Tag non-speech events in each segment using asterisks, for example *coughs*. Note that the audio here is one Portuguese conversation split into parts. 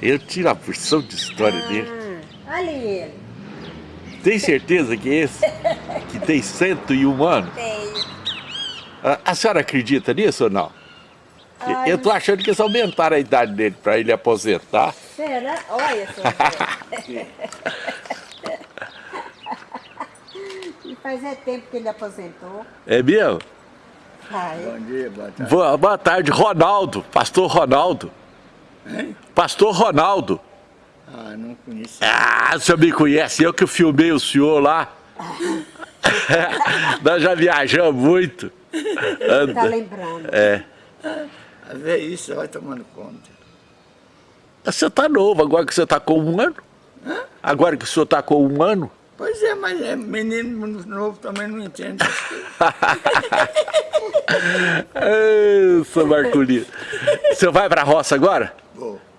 Eu tiro a porção de história ah, dele. Olha ele. Tem certeza que é esse? *laughs* que tem 101 anos? Tenho. A, a senhora acredita nisso ou não? Ai, eu tô achando que eles aumentaram a idade dele para ele aposentar. Será? Olha só. *laughs* e faz é tempo que ele aposentou. É mesmo? Ai. Bom dia, boa tarde. Boa, boa tarde, Ronaldo, pastor Ronaldo. Hein? Pastor Ronaldo. Ah, não conheço. Ah, o senhor me conhece, eu que filmei o senhor lá. *laughs* Nós já viajamos muito. Tá lembrando. É. A ver isso, vai tomando conta. Você tá novo, agora que você tá com um ano? Agora que o senhor tá com um ano? Pois é, mas é, menino novo também não entende. Ei, *laughs* seu Marculino. Você vai pra roça agora?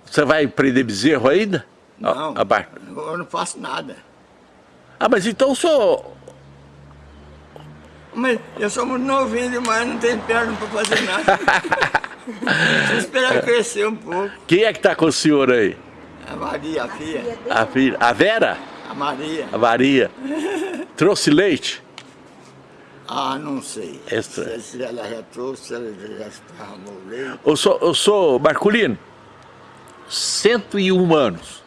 Você vai prender bezerro ainda? Não, Ah, bar- eu não faço nada. ah, mas então o senhor... Mas eu sou muito novinho demais, não tenho perna para fazer nada. *laughs* Preciso esperar crescer um pouco. Quem é que tá com o senhor aí? A Maria, a filha. A filha? A Vera? A Maria. A Maria? Trouxe leite? Ah, não sei. Essa- Se, se ela já trouxe, se ela já esparramou o leite. Eu sou, eu sou Marculino, 101 anos,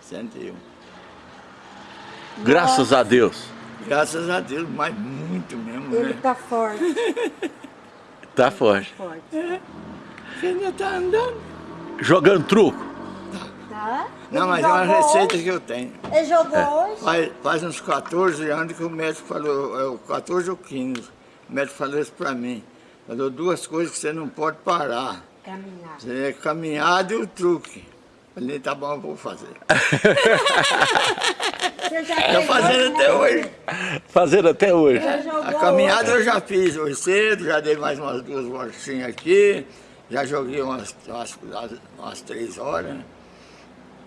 101. graças a Deus. Graças a Deus, mas muito mesmo, Ele né? tá forte. *laughs* Tá forte. forte. Você ainda tá andando. Jogando truco. Tá? Não, mas é uma receita hoje? que eu tenho. Ele jogou É. hoje? Faz, faz uns 14 anos que o médico falou, é o 14 ou 15, o médico falou isso pra mim. Falou duas coisas que você não pode parar. Caminhar. Você é caminhada e o truque. Falei, tá bom, eu vou fazer. Você já Estou fez fazendo hoje, até né? hoje. Fazendo até hoje. A caminhada hoje? eu já fiz hoje cedo, já dei mais umas duas voltinhas aqui, já joguei umas, umas, umas três horas.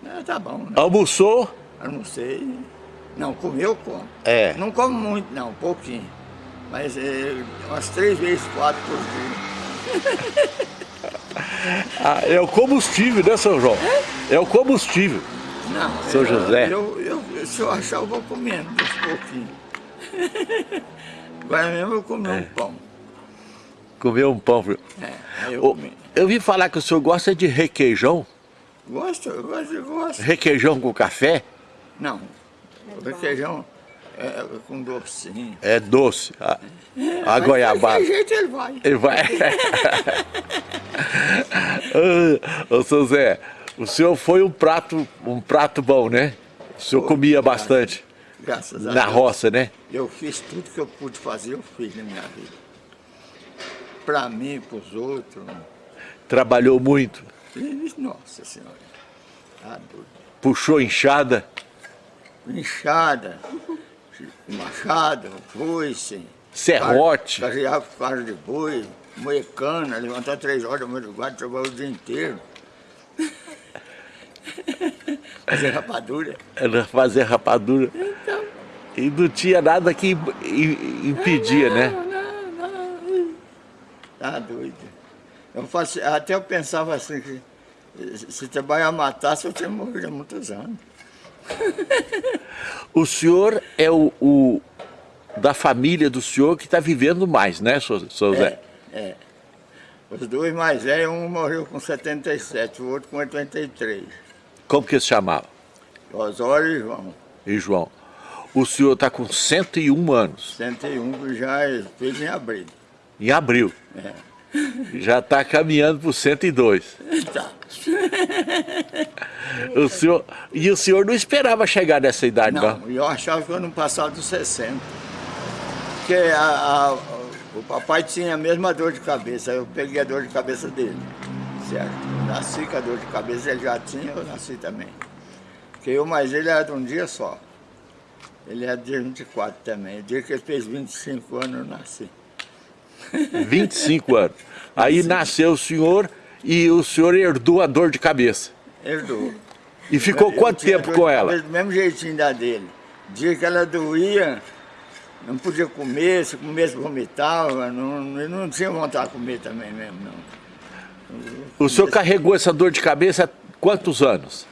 É, tá bom, né? Almoçou? Eu não sei. Não, comer eu como. É. Não como muito, não, um pouquinho. Mas é, umas três vezes, quatro por dia. *laughs* Ah, é o combustível, né, São João? É o combustível. Não, São eu- José. Eu, eu- se eu achar, eu vou comendo uns pouquinhos. *laughs* Agora mesmo eu comi É. um pão. Comer um pão. viu? É, eu comi. eu vi falar que o senhor gosta de requeijão. Gosto, eu gosto, eu gosto. Requeijão com café Não, o requeijão é com docinho. é doce. A, a Mas goiabada. De jeito ele vai. Ele vai. *laughs* Ah, Ô, seu Zé, o senhor foi um prato, um prato bom, né? O senhor Foi, comia bastante Graças a na Deus. roça, né? Eu fiz tudo que eu pude fazer, eu fiz na minha vida. Para mim, para os outros. Trabalhou muito, Nossa Senhora. Tá doido. puxou enxada. Inchada, machado, foice. Serrote. Carreava com carro de boi, moecana, levantar três horas da madrugada, trabalhar o dia inteiro. *laughs* Fazer rapadura. Era fazer rapadura. Então, E não tinha nada que im- im- impedia, né? Não, não, não. Tá doido. Eu faço, até eu pensava assim, que se trabalhar matasse, eu tinha morrido há muitos anos. *laughs* O senhor é o, o da família do senhor que está vivendo mais, né, seu, seu Zé? É. Os dois mais velhos, um morreu com 77, o outro com 83. Como que se chamava? Osório e João, E João? O senhor está com 101 anos, 101, que já é- fez em abril. em abril. É. Já está caminhando para 102. Tá. O senhor, e o senhor não esperava chegar nessa idade, não? Não, eu achava que eu não passava dos 60. Porque a- a- o papai tinha a mesma dor de cabeça, eu peguei a dor de cabeça dele. Certo? Nasci com a dor de cabeça, ele já tinha, eu nasci também. Porque eu mais ele era de um dia só. Ele é de 24 também. O dia que ele fez 25 anos, eu nasci. 25 anos. Aí nasceu o senhor e o senhor herdou a dor de cabeça. Herdou. E ficou Eu quanto tempo com ela? Do mesmo jeitinho da dele. Dia que ela doía, não podia comer, se comesse vomitava, não, não tinha vontade de comer também mesmo, não. O senhor carregou essa dor de cabeça quantos anos?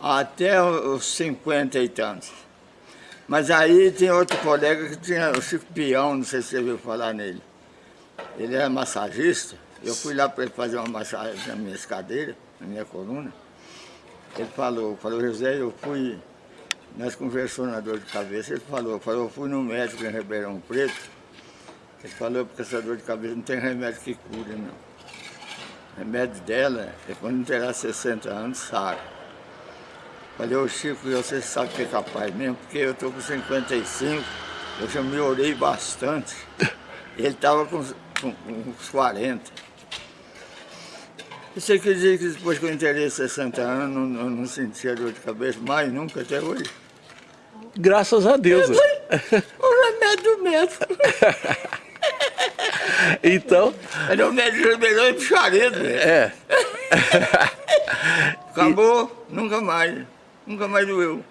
Até os 50 e tantos. Mas aí tem outro colega que tinha o Chico Pião, não sei se você viu falar nele. Ele era massagista, eu fui lá para ele fazer uma massagem na minha cadeiras, na minha coluna. Ele falou, falou, José, eu fui, nós conversamos na dor de cabeça, ele falou, falou, eu fui no médico em Ribeirão Preto, ele falou, porque essa dor de cabeça não tem remédio que cure, não. O remédio dela é quando terá 60 anos, sabe. Falei, ô Chico, você sabe que é capaz mesmo, porque eu estou com 55, eu já melhorei bastante. Ele estava com uns 40. Isso quer dizer que depois que eu entrei 60 anos, não, não, sentia dor de cabeça mais nunca até hoje. Graças a Deus. o remédio do médico. *laughs* então... Era o médico melhor e puxaredo. É. *laughs* Acabou, e... nunca mais. Nunca mais doeu.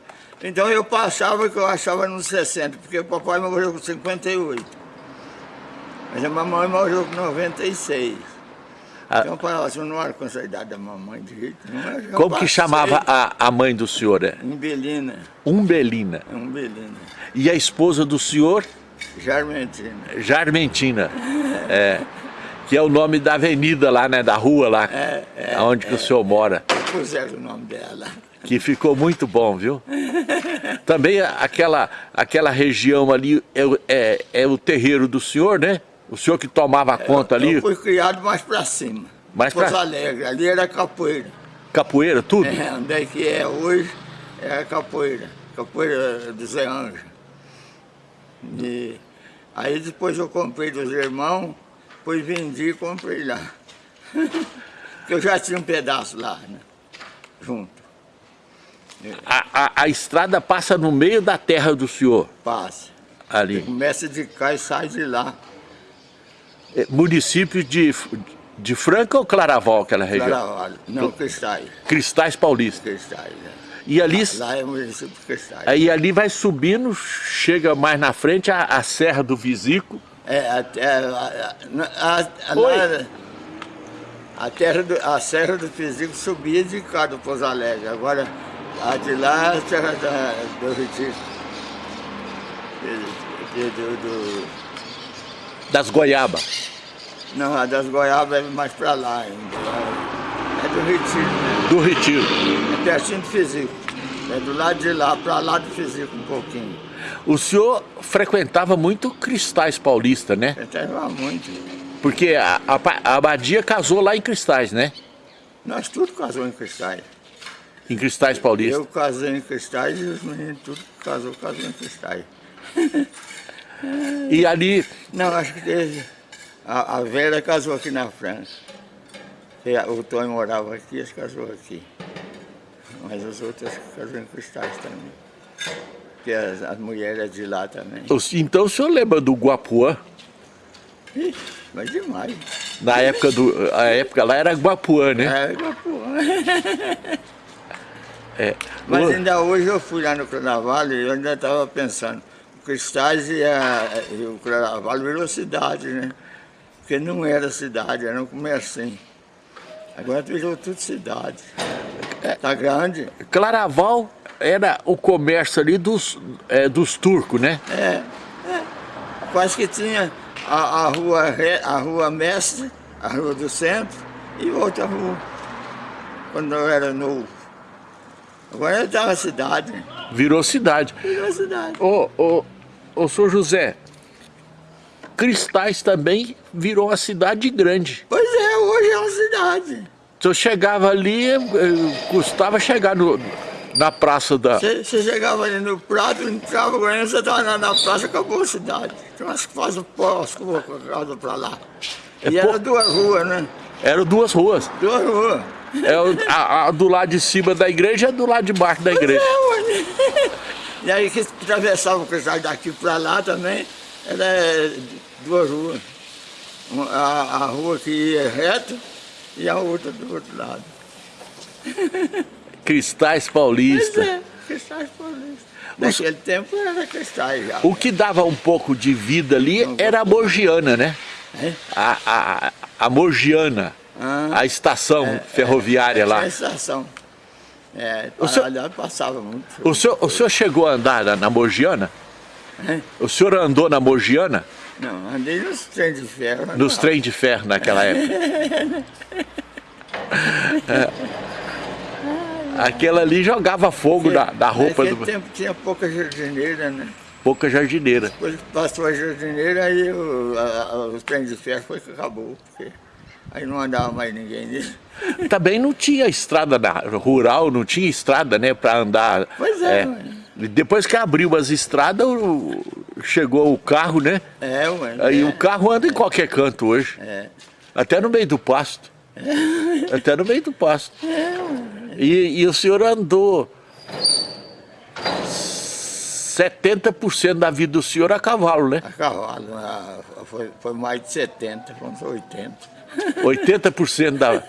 Então eu passava que eu achava nos 60, porque o papai morreu com 58. Mas a mamãe morreu com 96. Ah. Então falava assim, não era com essa idade da mamãe de jeito nenhum. Como que chamava a, a mãe do senhor? É? Umbelina. Umbelina. Umbelina. E a esposa do senhor? Jarmentina. Jarmentina. é. Que é o nome da avenida lá, né? Da rua lá. É, é, onde é, que o senhor mora. Puseram o nome dela. Que ficou muito bom, viu? Também aquela, aquela região ali é, é, é o terreiro do senhor, né? O senhor que tomava conta ali? Eu fui criado mais para cima. Mais para Porto Alegre, ali era capoeira. Capoeira, tudo? É, onde é que é hoje é capoeira. Capoeira do Zé Anjo. E aí depois eu comprei dos irmãos, depois vendi e comprei lá. *laughs* Porque eu já tinha um pedaço lá, né? Junto. A, a, a estrada passa no meio da terra do senhor? Passa. Ali. Começa de cá e sai de lá. É, município de, de Franca ou Claraval, aquela região? Claraval, não, Cristais. Cristais Paulista. Cristais, é. E ali, lá é o município de Cristais. Aí ali vai subindo, chega mais na frente a, a Serra do Visico. É, até a, a, a, a, terra do, a Serra do Visico subia de cá do Pouso Alegre. Agora, a de lá é a Serra da, do Retiro. Do, do, do, das goiabas? Não, a das goiabas é mais para lá ainda. É do Retiro. Né? Do Retiro. É pertinho do Fisico. É do lado de lá, para lá do Fisico um pouquinho. O senhor frequentava muito Cristais Paulista, né? Frequentava muito. Porque a, a, a abadia casou lá em Cristais, né? Nós tudo casou em Cristais. Em Cristais Paulista? Eu casei em Cristais e os meninos tudo casou, casou em Cristais. *laughs* E ali... Não, acho que teve... A, a Vera casou aqui na França. O Tony morava aqui, eles casou aqui. Mas as outras casou em Cristais também. Porque as, as mulheres de lá também. Então o senhor lembra do Guapuã? Ixi, mas demais. Na época do... A época lá era Guapuã, né? Era Guapuã. é. Mas ainda hoje eu fui lá no Carnaval e eu ainda estava pensando. Cristais e, a, e o Claraval virou cidade, né? Porque não era cidade, era um comércio. Agora virou tudo cidade. Tá grande. Claraval era o comércio ali dos, é, dos turcos, né? É, é. Quase que tinha a, a, rua, a rua Mestre, a rua do centro e outra rua. Quando eu era novo. Agora está uma cidade. Virou cidade. Virou cidade. Ô, ô, ô, senhor José, Cristais também virou uma cidade grande. Pois é, hoje é uma cidade. Se eu chegava ali, eh, custava chegar no, na praça da... Você, chegava ali no prato, entrava, você estava na, na, praça, acabou a cidade. Então acho que faz o posto, casa para lá. É e era duas ruas, né? Eram duas ruas. Duas ruas. É, o, a, a, do lado de cima da igreja e do lado de baixo da igreja. É, e aí que atravessava o cristal daqui para lá também, era duas ruas. A, a rua que ia reto e a outra do outro lado. *laughs* Cristais Paulista. Pois é, Cristais Paulista. Naquele Os... tempo era cristais já. O que dava um pouco de vida ali era a Morgiana, né? É? A, a, a Morgiana. Ah, a estação ferroviária lá. É a estação. É, O senhor- aliás, passava muito. O senhor, o senhor chegou a andar na, na Mogiana? Hein? O senhor andou na Mogiana? Não, andei nos trens de ferro. Nos não. trem de ferro naquela *laughs* época? É. Aquela ali jogava fogo da, da roupa do... tempo tinha pouca jardineira, né? Pouca jardineira. Depois que passou a jardineira, aí o, a, a, os trens de ferro foi que acabou, porque aí não andava mais ninguém. *laughs* Também não tinha estrada na- rural, não tinha estrada, né, para andar. Pois é. E Depois que abriu as estradas, chegou o carro, né? É, ué. Aí é, o carro anda em qualquer canto hoje. É. Até no meio do pasto. Até no meio do pasto. E, e o senhor andou 70% da vida do senhor a cavalo, né? A cavalo, foi, foi mais de 70, vamos 80. 80% da...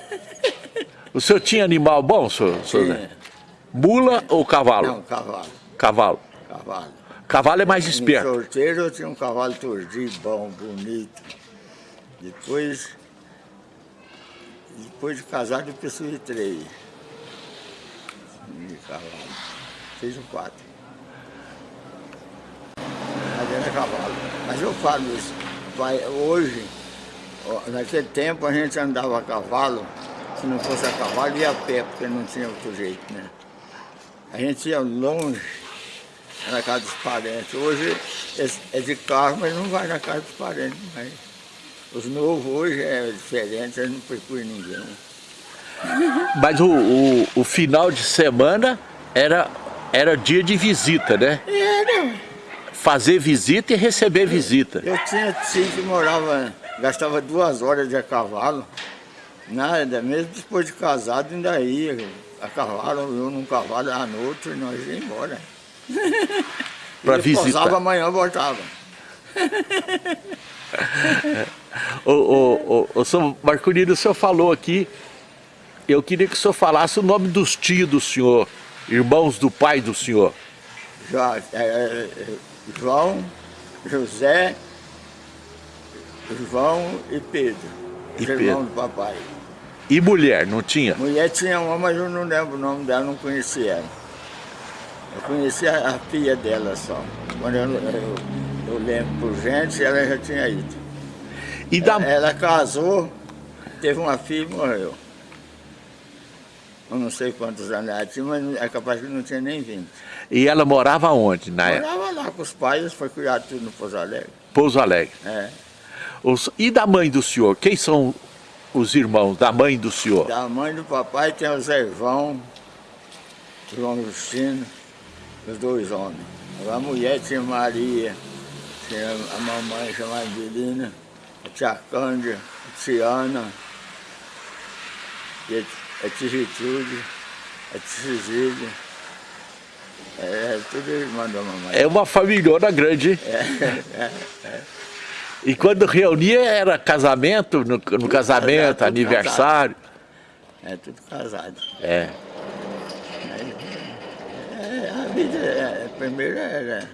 O senhor tinha animal bom, senhor? senhor? Tinha. Mula ou cavalo? Não, cavalo, Cavalo. cavalo. Cavalo é mais esperto. solteiro eu tinha um cavalo turdi, bom, bonito. Depois, depois de casado eu possuí três. De cavalo. Fiz um quatro. Mas era cavalo. Mas eu falo isso. Hoje, naquele tempo a gente andava a cavalo, se não fosse a cavalo ia a pé, porque não tinha outro jeito, né? A gente ia longe na casa dos parentes. Hoje é- é de carro, mas não vai na casa dos parentes. Mas os novos hoje é diferente, eles não procuram ninguém. *laughs* Mas o, o, o final de semana era, era dia de visita, né? Era. Fazer visita e receber visita. Eu tinha tio que morava, gastava duas horas de a cavalo. Nada, mesmo depois de casado ainda ia a cavalo, eu num cavalo, à noite, e nós ia embora. *laughs* Ele visitar. Posava amanhã, voltava. *laughs* Ô, ô, ô, ô, senhor Marcolino, o senhor falou aqui, eu queria que o senhor falasse o nome dos tios do senhor, irmãos do pai do senhor. Já, é, é, João, José, João e Pedro. E os irmãos do papai. E mulher, não tinha? Mulher tinha uma, mas eu não lembro o nome dela, não conhecia ela. Eu conhecia a filha dela só. Quando eu, eu, eu lembro por gente, ela já tinha ido. E da, Ela, ela casou, teve uma filha e morreu. Eu não sei quantos anos ela tinha, mas é capaz que não tinha nem 20. e ela morava onde na época? Morava lá com os pais, foi criado tudo no Pouso Alegre. Pouso Alegre. É. Os- e da mãe do senhor? Quem são os irmãos da mãe do senhor? Da mãe do papai tem o Zé João, João Justino, os dois homens. A mulher tinha Maria, tinha a mamãe chamada Angelina, a tia Cândia, a Tiana, e a, tia Gertrude, a tia Cecília. É, tudo irmã da mamãe. É uma familhona grande. hein? É, E quando reunia era casamento, no, no casamento, tudo aniversário. É tudo casado. É. É, a vida, é, primeiro era.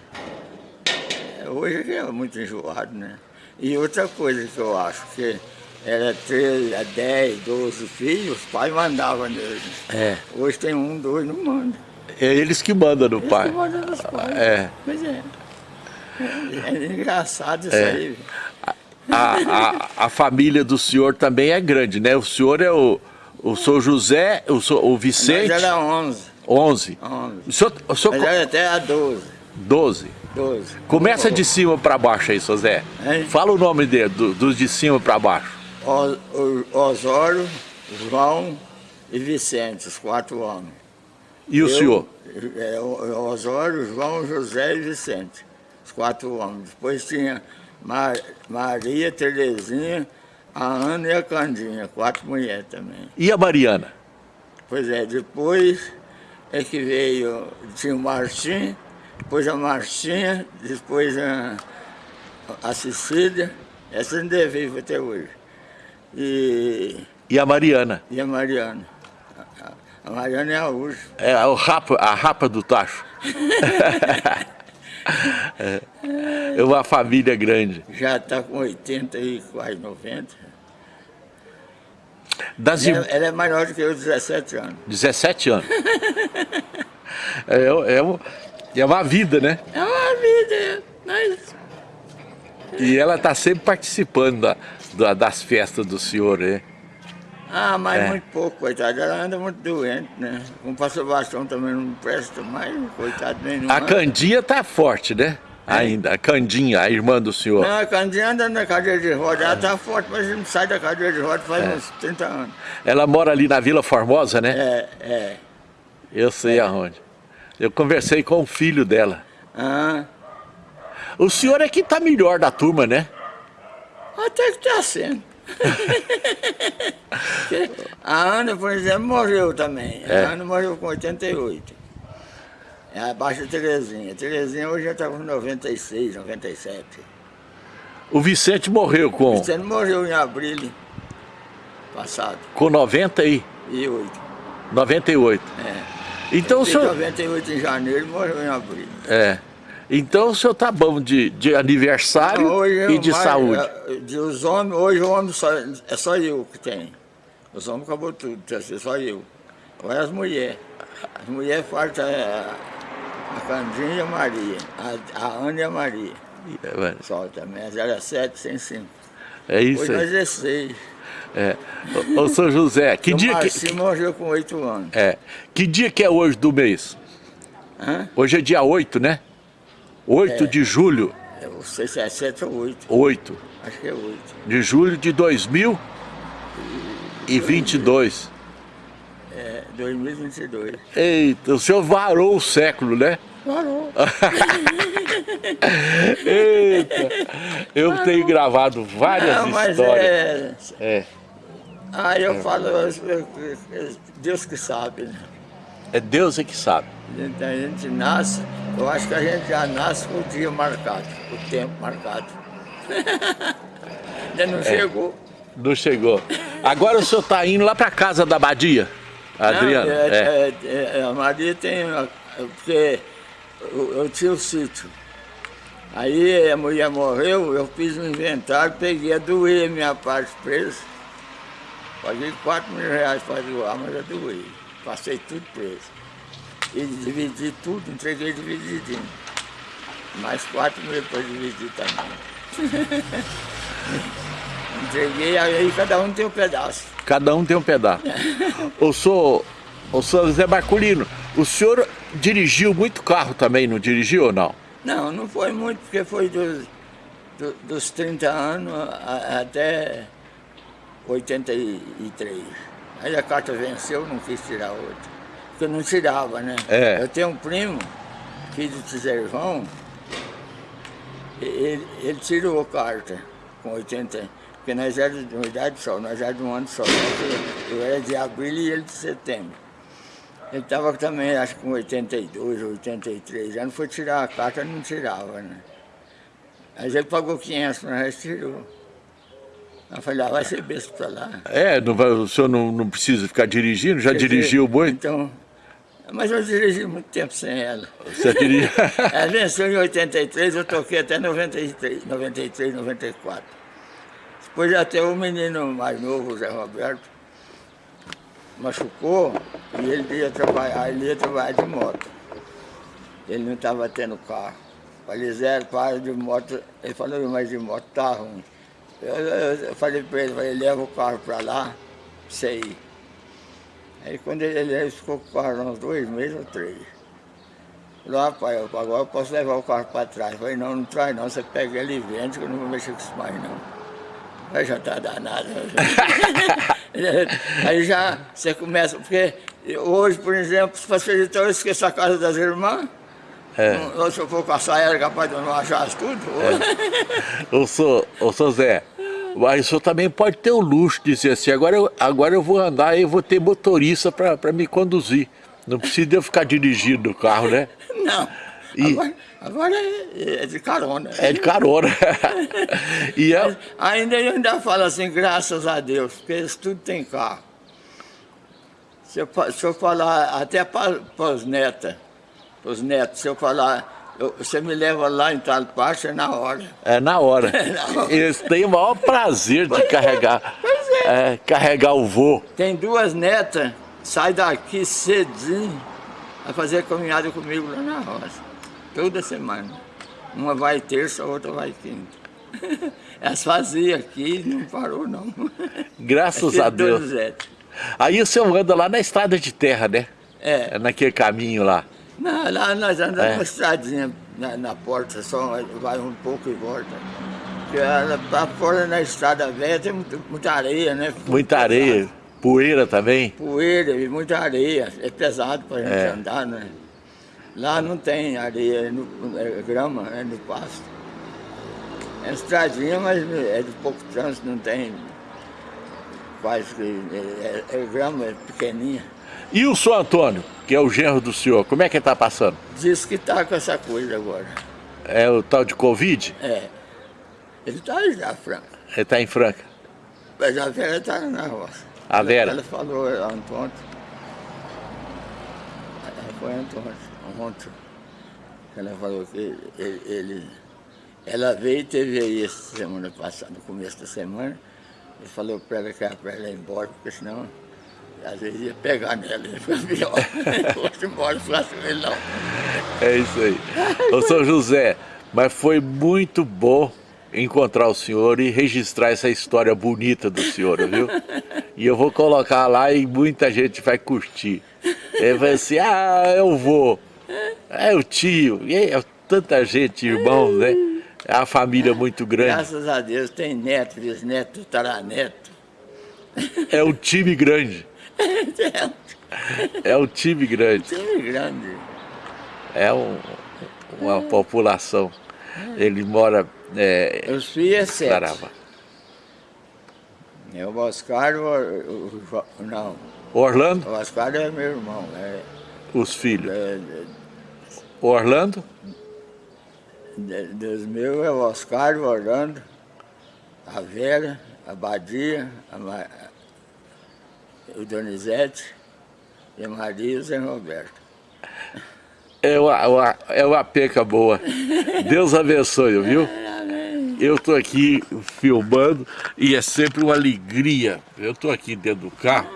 é, Hoje é muito enjoado, né? E outra coisa que eu acho, que era 13, a 10, 12 filhos, os pais mandavam neles. É. Hoje tem um, dois, não manda. É eles que mandam no pai. Eles mandam nos pais. É. Pois é. É, é engraçado isso É. aí. A, a, a família do senhor também é grande, né? O senhor é o, o senhor José, o, senhor- o Vicente, era 11, 11. 11. O senhor, o senhor Mas era até a 12, 12. 12. Começa de cima para baixo aí, seu Zé. Hein? Fala o nome dele, do- dos de cima para baixo. Osório, João e Vicente, os quatro homens. E o Eu, senhor? É, o- Osório, João, José e Vicente. Quatro homens. Depois tinha Mar- Maria, Terezinha, a Ana e a Candinha, quatro mulheres também. E a Mariana? Pois é, depois é que veio, tinha o Martim, depois a Martinha, depois a, a Cecília, essa ainda é viva até hoje. E, E a Mariana? e a Mariana. A, Mariana é a última. É o rapa, a rapa do tacho. *laughs* é uma família grande. Já está com 80 e quase 90. Das Ela, irmãs... ela é maior do que eu, 17 anos. 17 anos. é, é, um- é uma vida, né? É uma vida, mas... E ela está sempre participando da- da- das festas do senhor, né? Ah, mas É. muito pouco, coitado. Ela anda muito doente, né? Com pastor bastão também não presta mais, coitado, não A. Candinha tá forte, né? Ainda, a Candinha, a irmã do senhor. Não, a Candinha anda na cadeira de roda, ela tá forte, mas não sai da cadeira de roda faz uns 30 anos. Ela mora ali na Vila Formosa, né? É, é. Eu sei aonde. Eu conversei com o filho dela. Ah, O senhor é que tá melhor da turma, né? até que tá sendo. *laughs* A Ana, por exemplo, morreu também. É. A Ana morreu com 88. É abaixo da Terezinha. A Terezinha hoje já está com 96, 97. O Vicente morreu com, Você não morreu em abril passado. com 90 e E 8. 98. É. Então o senhor... 98 em janeiro e morreu em abril. É. Então o senhor tá bom de, de aniversário Hoje e é de mais- saúde. é, De os homens, hoje o homem só, é só eu que tem. Os homens acabou tudo, ser só eu. Agora as mulheres. As mulheres falta é, a Candinha e a Maria. A, a Ana e a Maria. É, Só também. As era sete, sem cinco. é isso Hoje aí. é seis. É. Ô, ô, seu José, que o dia que, morreu com oito anos. é, que dia que é hoje do mês? Hã? Hoje é dia 8, né? 8 É. de julho. Eu não sei se é sete ou oito. 8 Acho que é oito. de julho de 2022. É 2022. Eita, o senhor varou o século, né? Parou. *laughs* Eita, eu tenho gravado várias Não, mas histórias. é. É. Ah, eu falo, eu- eu- Deus que sabe, né? É Deus é que sabe. A gente, a nasce, eu acho que a gente já nasce com o dia marcado, o tempo marcado. *laughs* Ainda É. não chegou. Não chegou. Agora o senhor está indo lá para casa da Badia, Adriano? Não, é. é, é, é, a Maria tem. Porque eu, eu tinha o sítio. Aí a mulher morreu, eu fiz um inventário, peguei a doer minha parte presa. Paguei 4 mil reais para doar, mas eu doei. Passei tudo preso. E dividi tudo, entreguei divididinho. Mais 4 mil para dividir também. *laughs* entreguei, aí cada um tem um pedaço. Cada um tem um pedaço. Eu sou, eu sou Zé Marculino. O senhor dirigiu muito carro também, não dirigiu ou não? Não, não foi muito, porque foi dos, do- dos 30 anos até 83. Aí a carta venceu, não quis tirar outra. Porque não tirava, né? É. Eu tenho um primo, filho de Tiservão, ele, ele tirou a carta com 80, porque nós éramos de uma idade só, nós éramos de um ano só. Eu, eu era de abril e ele de setembro. Ele estava também, acho que com 82, 83 anos, foi tirar a carta, não tirava, né? Mas ele pagou 500, mas tirou. Eu falei, ah, vai ser besta pra lá. É, não vai- o senhor não, não precisa ficar dirigindo, já dizer, dirigiu muito? Então, mas eu dirigi muito tempo sem ela. Você dirige... Ela venceu em 83, eu toquei até 93, 93, 94. Depois até o menino mais novo, o Zé Roberto, machucou e ele ia trabalhar, ele ia trabalhar de moto. Ele não estava tendo carro. Falei, Zé, para de moto. Ele falou, mas de moto tá ruim. Eu, eu- falei para ele, falei, leva o carro para lá, você ir. Aí quando ele, ele ficou com o carro uns dois meses ou três. Falei, rapaz, eu- agora eu posso levar o carro para trás. Eu falei, não, não traz não, você pega ele e vende, que eu não vou mexer com isso mais não. Aí já tá danado. *laughs* Aí já você começa, porque hoje, por exemplo, se facilitar, eu esqueço a casa das irmãs. É. Não- Se eu for caçar, era capaz de eu não achar tudo. Eu sou, eu sou Zé. Mas o senhor também pode ter o luxo de dizer assim, agora eu, agora eu vou andar e vou ter motorista para me conduzir. Não precisa eu ficar dirigindo o carro, né? *laughs* Não. E- Agora, agora é, é de carona. É de carona. *laughs* e é, Ainda eu ainda falo assim, graças a Deus, porque eles tudo tem carro. Se eu, se eu falar até para os netos, para os netos, se eu falar, eu- você me leva lá em tal parte, é na hora. é na hora. *laughs* na hora. Eles têm o maior prazer de carregar. Pois é, carregar o vô. Tem duas netas, sai daqui cedinho a fazer caminhada comigo lá na roça. Toda semana. Uma vai terça, a outra vai quinta. *laughs* Elas faziam aqui não parou não. *laughs* Graças a Deus. Aí o senhor anda lá na estrada de terra, né? É. Naquele caminho lá. Não, lá nós andamos é. uma estradinha na, na, porta, só vai um pouco e volta. Porque pra fora na estrada velha tem muita, muita areia, né? Muita areia. Poeira também? Poeira e muita areia. É pesado pra gente é. andar, né? Lá não tem areia, é, no, é grama, é no pasto. É estradinha, mas é de pouco trânsito, não tem quase que. É, é, é grama, é pequenininha. E o senhor Antônio, que é o genro do senhor, como é que ele está passando? Diz que está com essa coisa agora. É o tal de Covid? É. Ele está já, Franca. Ele está em Franca? Mas a Vera está na roça. A Vera? Ela, ela falou ontem. Foi Antônio, ontem. Ela falou que ele, ele, ela veio e teve aí essa semana passada, no começo da semana. Ele falou para ela que era para ela ir embora, porque senão às vezes ia pegar nela, ia ficar pior. *laughs* Fosse embora, fácil ele não. É isso aí. Ô São José, mas foi muito bom encontrar o senhor e registrar essa história bonita do senhor, viu? E eu vou colocar lá e muita gente vai curtir. Ele vai assim, ah, eu vou. É o tio, e é tanta gente, irmão, né? É a família muito grande. Graças a Deus tem neto, bisneto, taraneto. É um time grande. É um time grande. Time grande. É um, uma população. Ele mora é, Os filhos é sete. É o Oscar, o, o, não. O Orlando? O Oscar é meu irmão. É, Os filhos? É, o Orlando? dos meus é o Oscar, o Orlando, a Vera, a Badia, a, o Donizete e a Maria e o Zé Roberto. É uma, é uma peca boa. Deus abençoe, viu? Eu estou aqui filmando e é sempre uma alegria. Eu estou aqui dentro do carro,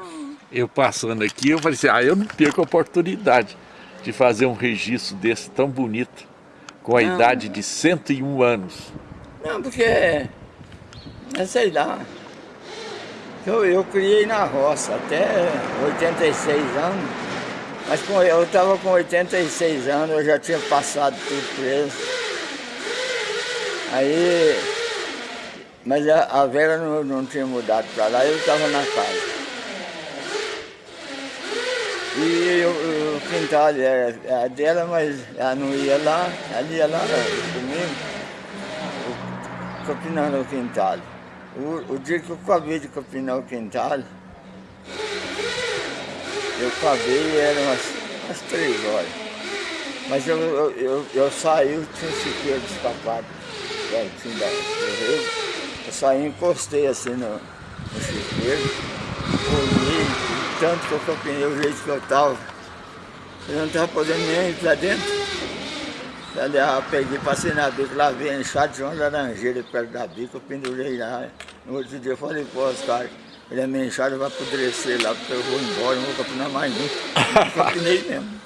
eu passando aqui, eu falei assim, ah, eu não perco a oportunidade de fazer um registro desse tão bonito, com a não, idade de 101 anos. Não, porque, é, sei lá, eu, eu criei na roça até 86 anos, mas eu estava com 86 anos, eu já tinha passado tudo preso. Aí, mas a, a Vera não, não tinha mudado para lá, eu estava na casa. E eu, o quintal era, era dela, mas ela não ia lá, ela ia lá comigo, capinando o quintal. O, o, dia que eu acabei de capinar o quintal, eu acabei era umas, umas três horas. Mas eu, eu, eu, eu saí, eu tinha de escapado pertinho da, do rio. Eu saí encostei assim no, no chiqueiro, olhei, tanto que eu capinei o jeito que eu estava. Eu não estava podendo nem para dentro. Daí eu peguei, passei na bica, lá vi a enxada de uma laranjeira perto da bica, eu pendurei lá. No outro dia eu falei, pô, os caras, ele é minha enxada, vai apodrecer lá, porque eu vou embora, não vou capinar mais nunca. capinei mesmo.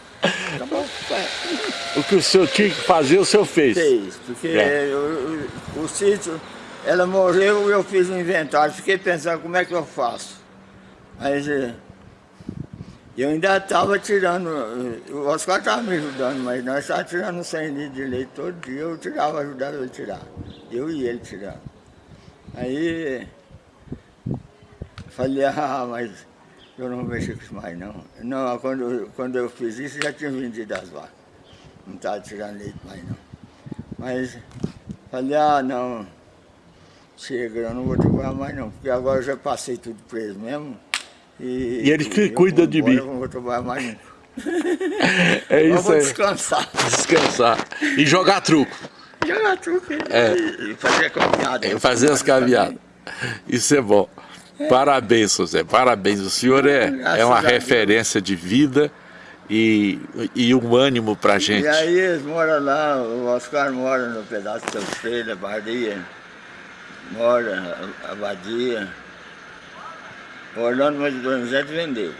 O que o senhor tinha que fazer, o senhor fez? Fez, porque é. eu, o, o sítio, ela morreu eu fiz um inventário. Fiquei pensando como é que eu faço. Eh, eu ainda estava tirando, o Oscar estava me ajudando, mas nós estávamos tirando 100 litros de leite todo dia, eu tirava, ajudava ele tirar. Eu e ele tirando. Aí falei, ah, mas eu não mexi com isso mais não. Não, quando, quando eu fiz isso, já tinha vendido as vacas. Não estava tirando leite mais não. Mas falei, ah não, chega, eu não vou trabalhar mais não, porque agora eu já passei tudo preso mesmo. E, e eles que cuidam de mim. Eu não vou trabalhar mais nunca. *laughs* é isso vou aí. descansar. Descansar. E jogar truco. Jogar truco é. e, fazer caminhada. É, fazer as caminhadas. Isso é bom. Parabéns, José, parabéns. O senhor é, é uma referência de vida e, e um ânimo pra gente. E aí eles moram lá, o Oscar mora no pedaço de Feira, Badia, mora, Abadia, O Orlando mais Donizete vendeu.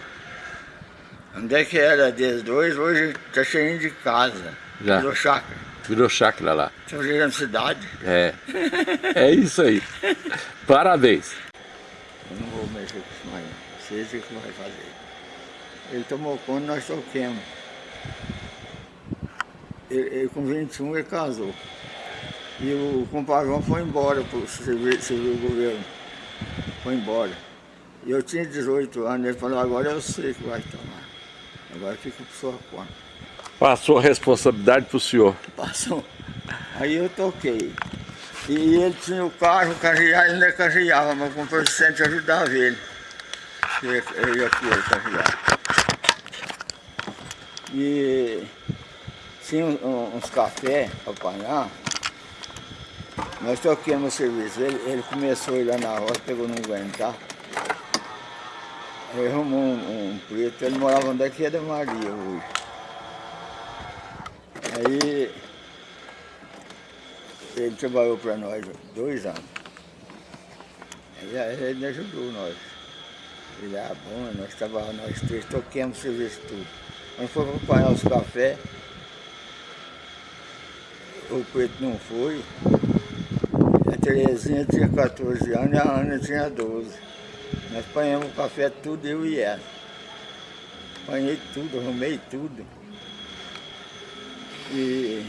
Onde é que era deles dois, hoje está cheio de casa. Já. Virou chácara. Virou chácara lá. Estão chegando cidade. É. É isso aí. Parabéns. Eu não vou mexer com isso mais. não. Vocês é que vai fazer. Ele tomou conta, nós toquemos. Ele, ele, com 21 ele casou. E o compadrão foi embora para o serviço civil governo. Foi embora. E eu tinha 18 anos, ele falou, agora eu sei que vai tomar. Agora fica por sua conta. Passou a responsabilidade pro senhor. Passou. Aí eu toquei. E ele tinha o carro, carregar, ele ainda carregava, mas com o assistente ajudava ele. Ele com ele carregar. E tinha uns cafés para apanhar. Nós toquemos o serviço. Ele, ele começou a ir lá na roça, pegou não aguentar. Aí arrumou um, um preto, ele morava onde é que é da Maria hoje. Aí ele trabalhou para nós dois anos. Aí aí ele ajudou nós. Ele era bom, nós trabalhávamos nós três, toquemos o serviço tudo. Quando foi para apanhar os cafés, o preto não foi. A Terezinha tinha 14 anos e a Ana tinha 12. Nós apanhamos o café tudo, eu e ela. Apanhei tudo, arrumei tudo. E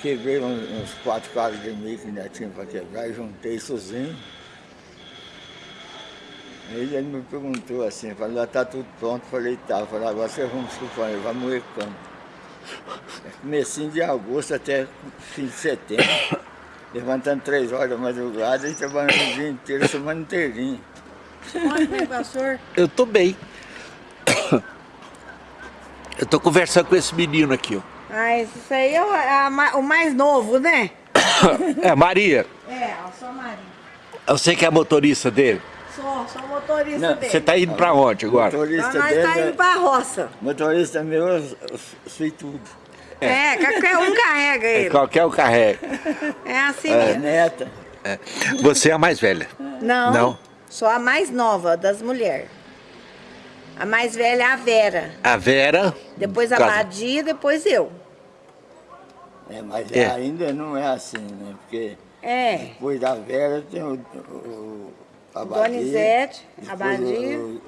quebrei uns, quatro caras de milho que ainda tinha para quebrar e juntei sozinho. Aí ele me perguntou assim, falou, já está tudo pronto, falei, tá, falei, agora você arruma os companheiros, vai moer campo. É Comecinho de agosto até fim de setembro, *coughs* levantando três horas da madrugada e trabalhando o dia inteiro, semana inteirinha. Eu tô bem. Eu tô conversando com esse menino aqui, ó. Ah, isso aí é o, a ma- o mais novo, né? *coughs* É, Maria, É, eu sou a Maria. você que é motorista dele? Sou, sou motorista Não, dele. Você tá indo pra onde agora? Motorista Então nós dele, tá indo pra roça. motorista meu, eu eu sei tudo. É, qualquer um carrega ele. Qualquer um carrega. É assim É, mesmo. neta. Você é a mais velha. Não, Não? Sou a mais nova das mulheres. A mais velha é a Vera. A Vera. Depois a Casa. Badia, depois eu. É, mas É. ainda não é assim, né? Porque É. depois da Vera tem o, o, a Badia, Donizete, a Badia. o-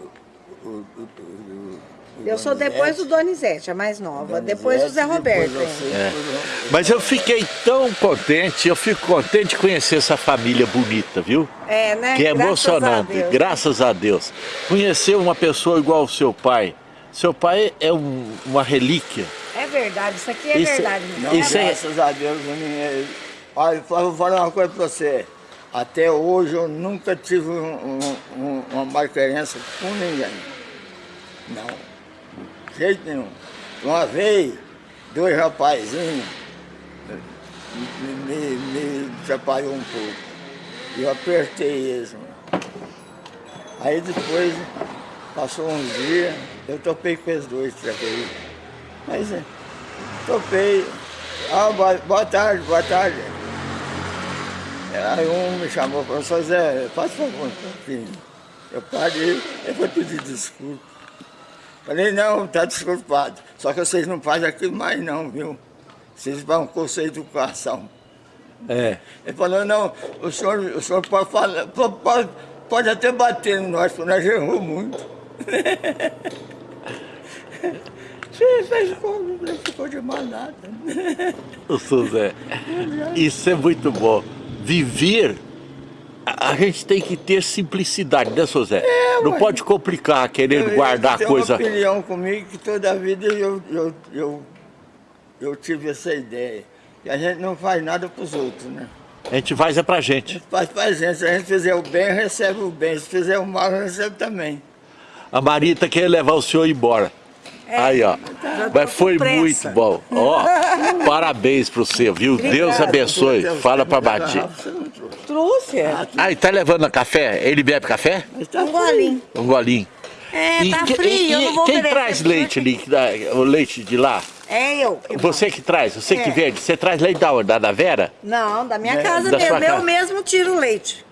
o- o- o- o Eu sou depois do Donizete, a mais nova. Donizete, Depois o Zé Roberto. você. É. Mas eu fiquei tão contente, eu fico contente de conhecer essa família bonita, viu? É, né? Que é Graças a emocionante, Deus. graças a Deus. Conhecer uma pessoa igual ao seu pai. Seu pai é um- uma relíquia. É verdade, isso aqui é Isso- verdade. Não, é- graças a Deus, Olha, eu vou falar uma coisa pra você. Até hoje eu nunca tive um- um- um- uma malquerência com ninguém. Não. Jeito nenhum. Uma vez, dois rapazinhos me, me, me atrapalhou um pouco. Eu apertei eles. Aí depois, passou uns dias, eu topei com esses dois traqueiros. Mas é, topei. Ah, boa, boa tarde, boa tarde. Aí um me chamou, professor Zé, faz favor, filho. Eu parei, eu vou pedir desculpa. Falei, não, tá desculpado. Só que vocês não fazem aquilo mais não, viu? Vocês vão com essa educação. É. Ele falou, não, o senhor, o senhor pode falar, po- pode, pode até bater em nós, porque nós erramos muito. *laughs* Você fez como? Não ficou de mal nada. O seu Zé. Isso é muito bom. Viver, a, a gente tem que ter simplicidade, né, seu Zé? Não ué. pode complicar, querendo guardar tem coisa. uma opinião comigo que toda a vida eu, eu, eu, eu tive essa ideia. E a gente não faz nada para os outros, né? A gente faz é pra gente. Faz pra gente. Se a gente fizer o bem, recebe o bem. Se fizer o mal, recebe também. A Marita quer levar o senhor embora. Aí, ó. Tô Mas foi muito bom. Ó, *laughs* parabéns pro você, viu? Deus abençoe. Fala pra Batia. Você não trouxe. Trouxe. Ah, e tá levando café? Ele bebe café? Tá Um golinho. Um golinho. É, E tá que- frio, e- eu não vou quem traz leite ali, que dá- o leite de lá? É eu. que Você que traz, você que É. vende. Você traz leite da onde? Da, da Vera? Não, da minha É, casa da mesmo. sua casa. Eu mesmo tiro o leite.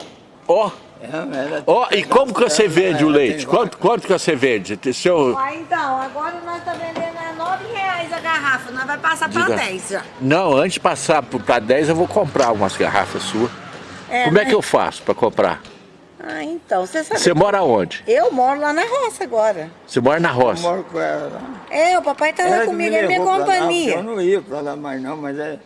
Ó, É, tem e como que você vende o tem leite? Quanto, quanto que você vende? Seu... Ah, então, agora nós estamos vendendo a 9 reais a garrafa. Nós vai passar para Diga. 10 já. Não, antes de passar para 10 eu vou comprar umas garrafas suas. É, Como é né? que eu faço para comprar? Ah, então, você sabe. Você mora onde? Eu moro lá na roça agora. Você mora na Eu roça. moro com ela lá. É, o papai tá lá Ela comigo, é minha pra lá, companhia. Eu não ia pra lá mais não, mas é,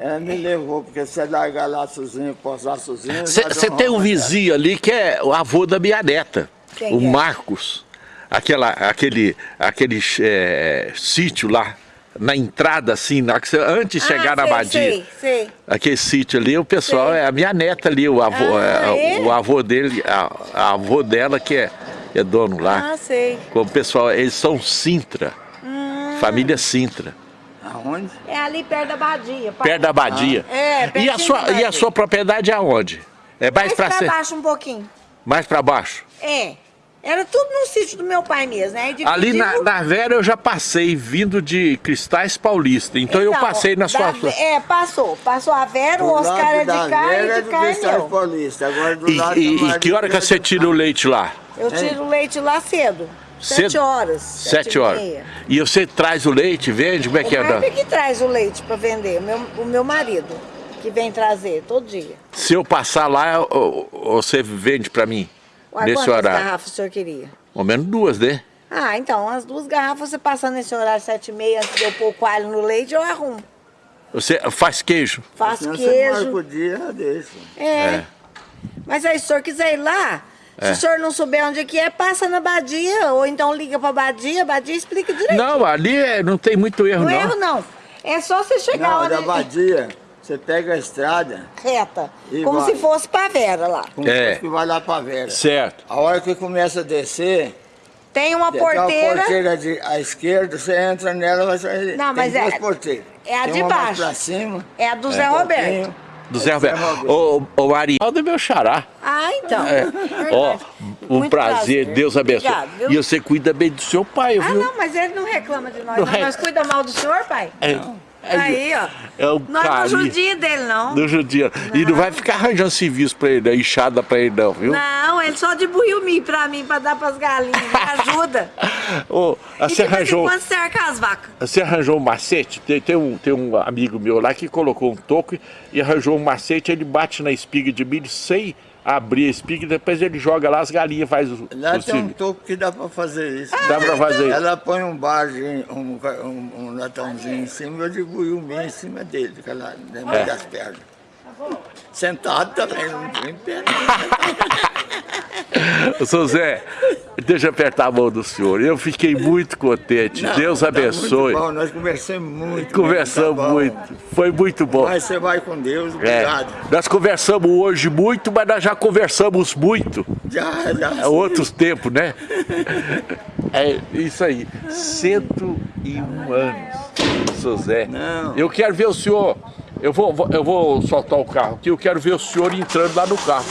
ela me levou, porque você largar lá sozinho, posar sozinho... Você tem um vizinho ali que é o avô da minha neta, Quem o é? Marcos. Aquela, aquele aquele é, sítio lá, na entrada assim, na, antes de chegar ah, na sei, Badia. Sei, sei. Aquele sítio ali, o pessoal, Sei. é a minha neta ali, o avô, Ah, é, é? o avô dele, a, a avô dela que é, é dono lá. Ah, sei. O pessoal, eles são Sintra, Hum. família Sintra, Aonde? É ali perto da Badia. perto da Badia. Ah, é, e, a sua, da e a Badia. sua propriedade é aonde? É mais Mais pra, pra ser, baixo um pouquinho. mais pra baixo? É. Era tudo no sítio do meu pai mesmo, né? Aí Ali na, na Vera eu já passei, vindo de Cristais Paulista. Então, eu Então, passei na sua. da- É, passou. Passou a Vera, o Oscar é de cá e é de do cá é meu. Paulista. Agora do E, lado e- e que hora que você tira o leite lá? Eu tiro o leite lá cedo. Sete horas. Sete e horas. E você traz o leite, vende? Como é que O é? Marco que traz o leite para vender, o meu, o meu marido, que vem trazer todo dia. Se eu passar lá, o- o- você vende pra mim? Ué, nesse quantas horário? garrafas o senhor queria? Ao menos duas, né? Ah, então, as duas garrafas você passando nesse horário sete e meia, antes de eu pôr o coalho no leite, eu arrumo. Você faz queijo? Faço Senão você marca queijo. o dia, deixa. É. É. Mas aí, se o senhor quiser ir lá, É. se o senhor não souber onde é que é, passa na Badia, ou então liga pra Badia, a Badia explica direito. Não, ali é- não tem muito erro, Não não. erro, não. É só você chegar Não, onde... da vadia, você pega a estrada, Reta. Como vai. se fosse pra Vera lá. como É. se fosse que vai lá pra Vera. Certo. A hora que começa a descer, Tem uma tem uma porteira... porteira de, à esquerda, você entra nela, vai sair. Não, mas tem é- duas porteiras. é a Tem de uma mais baixo. pra cima. É a do Zé Roberto. Do Zé Roberto. Ô, ô Maria, é meu xará. Ah, então. É. Ó, um Muito prazer, Deus abençoe. Obrigado, e você cuida bem do seu pai, Ah, viu? não, mas ele não reclama de nós. Não Não, Nós cuida mal do senhor, pai? É, é- Aí, ó. É o não carinho judia dele, não. do judia. E não vai ficar arranjando serviço pra ele, não, enxada pra ele não, viu? Não, ele só dibuiu mim pra mim, pra dar pras galinhas. Me *laughs* ajuda. Ô, e você arranjou, quando cerca as vacas. você arranjou um macete? Tem, tem um, tem um amigo meu lá que colocou um toco e arranjou um macete, ele bate na espiga de milho sem abrir a espiga, e depois ele joga lá, as galinhas faz o, Lá o tem um topo que dá pra fazer isso. Dá pra fazer isso. Ela põe um barzinho, um, um, um latãozinho em cima, eu dibuio o meio em cima dele, aquela, dentro É. das pernas. Sentado também, não tem. *laughs* Ô, Seu Zé, deixa eu apertar a mão do senhor. Eu fiquei muito contente. Não, Deus tá abençoe. Muito bom, nós conversamos muito. Conversamos tá bom. muito. Foi muito bom. Mas você vai com Deus, É, obrigado. nós conversamos hoje muito, mas nós já conversamos muito. Já, já. É outros tempos, né? É isso aí. 101 anos, seu Zé. Não. Eu quero ver o senhor. Eu vou, eu vou soltar o carro aqui, eu quero ver o senhor entrando lá no carro.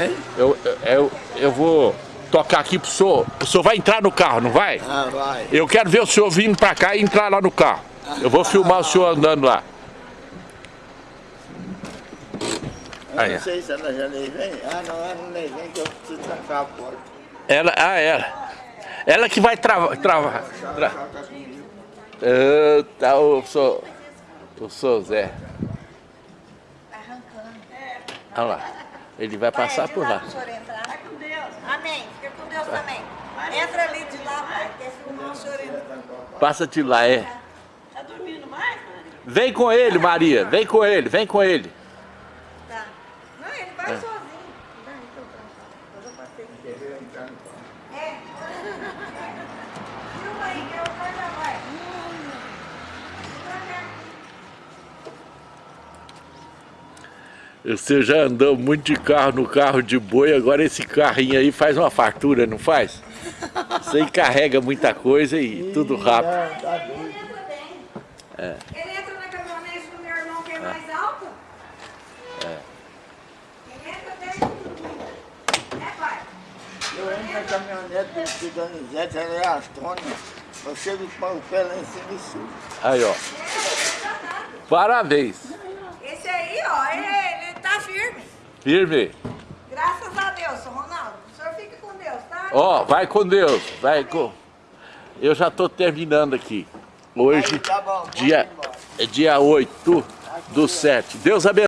Hein? Eu, eu, eu vou tocar aqui pro senhor. O senhor vai entrar no carro, não vai? Ah, vai. Eu quero ver o senhor vindo pra cá e entrar lá no carro. Eu vou filmar o senhor andando lá. Eu Aí, não sei se ela já nem vem. Ah, não, ela não nem vem, que eu preciso trancar a porta. Ela, ah, ela. Ela que vai travar. travar tra... Ah, tá, o senhor. O senhor Zé. Olha lá. Ele vai passar por lá. Amém. Fica com Deus também. Entra ali de lá, pai. Quer filmar o senhor entra. Passa de lá, é. Tá dormindo mais, Maria? Vem com ele, Maria. Vem com ele, vem com ele. Tá. Não, ele vai sozinho. Não, então tá. Eu já passei. É. Filma aí, que eu já vai. Você já andou muito de carro no carro de boi, agora esse carrinho aí faz uma fartura, não faz? Você encarrega muita coisa e tudo rápido. Ah, tá doido. Ele entra bem. Ele entra na caminhonete do meu irmão que é mais alta. Ele entra bem. É, pai? Eu entro na caminhonete do Donizete, ela é astrônoma. Eu chego com o pé lá em cima e subo. Aí, ó. Parabéns. Esse aí, ó, ele, ele tá Firme. Graças a Deus, Ronaldo. O senhor fica com Deus, tá? Ó, oh, vai com Deus. Vai com... Eu já tô terminando aqui. Hoje, tá Aí, tá bom, dia, é dia 8 do 7. Deus abençoe.